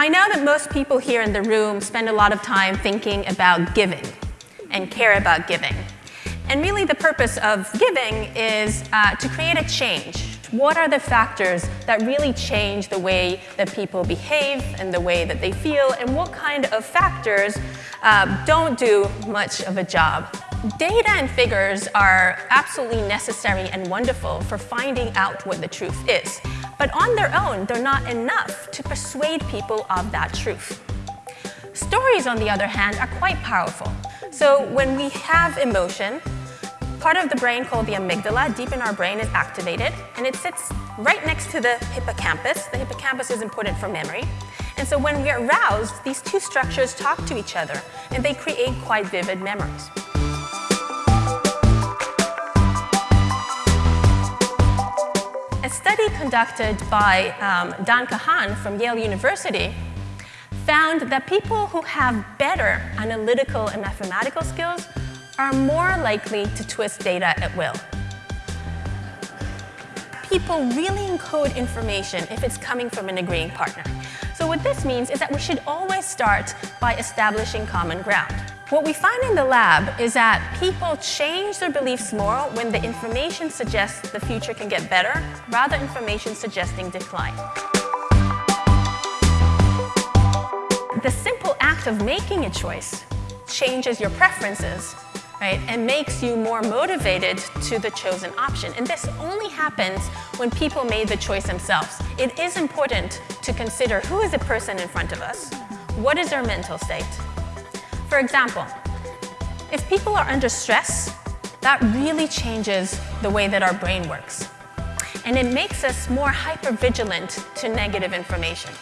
I know that most people here in the room spend a lot of time thinking about giving and care about giving. And really the purpose of giving is uh, to create a change. What are the factors that really change the way that people behave and the way that they feel, and what kind of factors uh, don't do much of a job? Data and figures are absolutely necessary and wonderful for finding out what the truth is. But on their own, they're not enough to persuade people of that truth. Stories, on the other hand, are quite powerful. So when we have emotion, part of the brain called the amygdala, deep in our brain, is activated, and it sits right next to the hippocampus. The hippocampus is important for memory. And so when we're aroused, these two structures talk to each other, and they create quite vivid memories. Conducted by um, Dan Kahan from Yale University found that people who have better analytical and mathematical skills are more likely to twist data at will. People really encode information if it's coming from an agreeing partner. So what this means is that we should always start by establishing common ground. What we find in the lab is that people change their beliefs more when the information suggests the future can get better, rather than information suggesting decline. The simple act of making a choice changes your preferences right, and makes you more motivated to the chosen option. And this only happens when people made the choice themselves. It is important to consider who is the person in front of us, what is their mental state. For example, if people are under stress, that really changes the way that our brain works. And it makes us more hypervigilant to negative information.